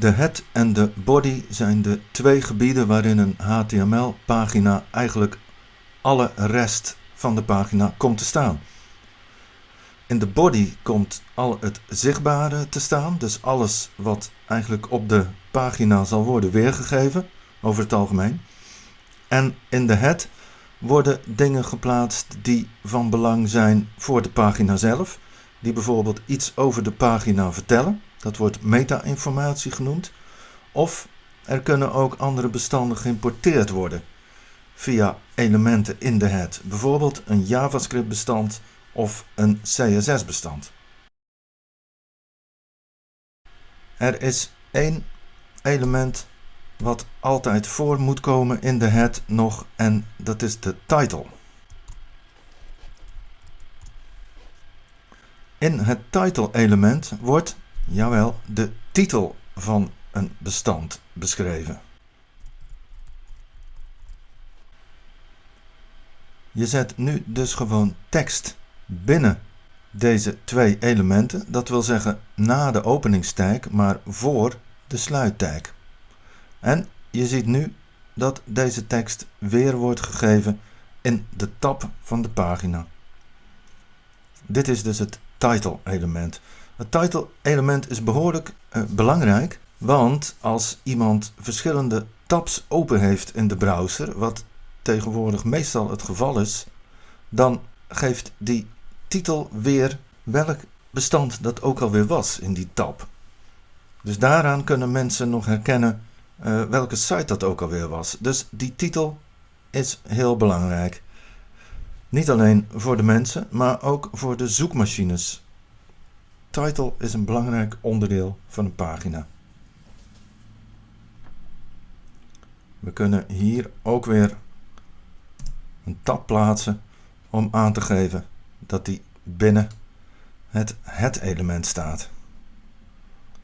De head en de body zijn de twee gebieden waarin een HTML-pagina eigenlijk alle rest van de pagina komt te staan. In de body komt al het zichtbare te staan, dus alles wat eigenlijk op de pagina zal worden weergegeven, over het algemeen. En in de head worden dingen geplaatst die van belang zijn voor de pagina zelf, die bijvoorbeeld iets over de pagina vertellen. Dat wordt meta-informatie genoemd. Of er kunnen ook andere bestanden geïmporteerd worden via elementen in de head, bijvoorbeeld een JavaScript bestand of een CSS bestand. Er is één element wat altijd voor moet komen in de head nog en dat is de title. In het title element wordt, jawel, de titel van een bestand beschreven. Je zet nu dus gewoon tekst binnen deze twee elementen. Dat wil zeggen na de openingstag, maar voor de sluittag. En je ziet nu dat deze tekst weer wordt gegeven in de tab van de pagina. Dit is dus het title element. Het title element is behoorlijk uh, belangrijk, want als iemand verschillende tabs open heeft in de browser, wat tegenwoordig meestal het geval is, dan geeft die titel weer welk bestand dat ook alweer was in die tab. Dus daaraan kunnen mensen nog herkennen uh, welke site dat ook alweer was. Dus die titel is heel belangrijk. Niet alleen voor de mensen, maar ook voor de zoekmachines. Title is een belangrijk onderdeel van een pagina. We kunnen hier ook weer een tab plaatsen om aan te geven dat die binnen het het element staat.